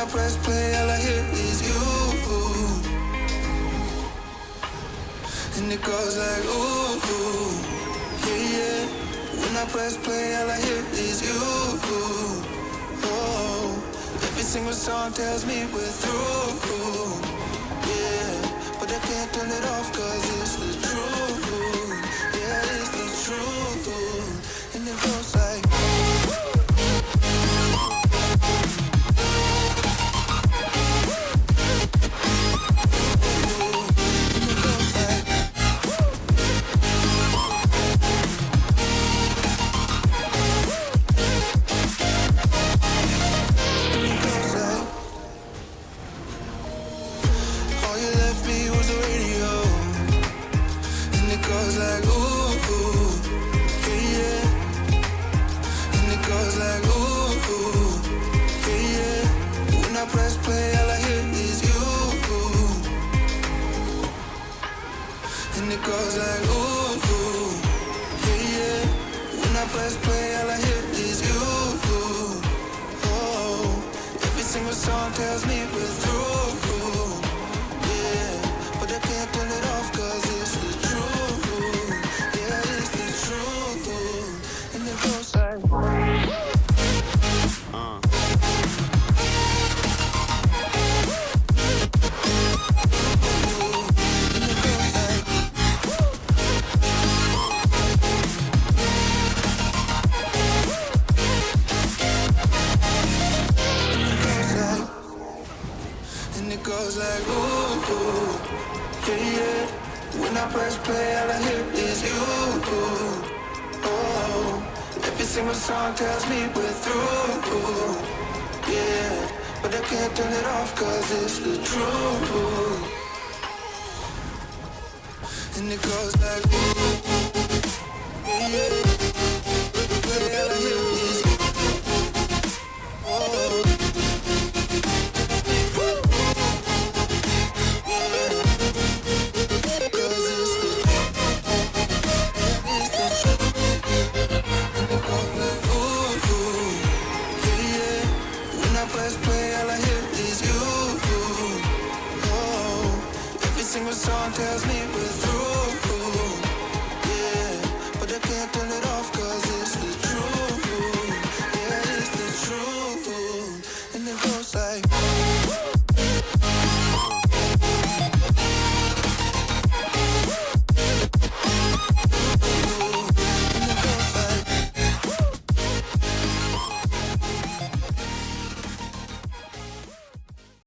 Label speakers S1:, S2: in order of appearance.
S1: I press play, all I hear is you. And it goes like, ooh, yeah, yeah. When I press play, all I hear is you. Oh, every single song tells me we're through. Goes like ooh, ooh yeah, yeah When I press play, all I hear is you Oh, every single song tells me we're through. Like ooh, ooh, yeah, yeah. When I press play, all I hear is you. Oh, every single song tells me we're through. Yeah, but I can't turn it off 'cause it's the truth. And it goes like ooh, The song tells me we're through,